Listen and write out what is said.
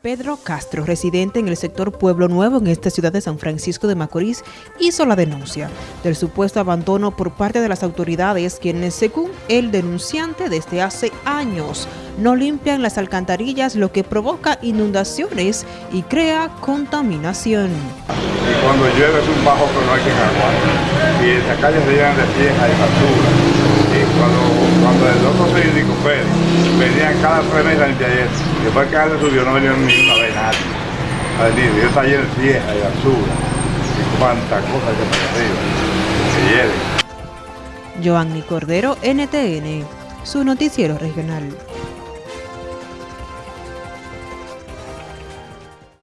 Pedro Castro, residente en el sector Pueblo Nuevo en esta ciudad de San Francisco de Macorís, hizo la denuncia del supuesto abandono por parte de las autoridades quienes, según el denunciante, desde hace años no limpian las alcantarillas, lo que provoca inundaciones y crea contaminación. Y cuando llueve es un bajo que no hay que aguantar. Y esas calles se llenan de y basura. Y cuando, cuando el otro Pérez venían cada tres meses a limpiar eso. Después que alguien subió no venían ni una vez nadie. A decir, yo está lleno de tierra y basura. Y cuántas cosas que me arriba. Que hielen. Joanny Cordero, NTN, su noticiero regional.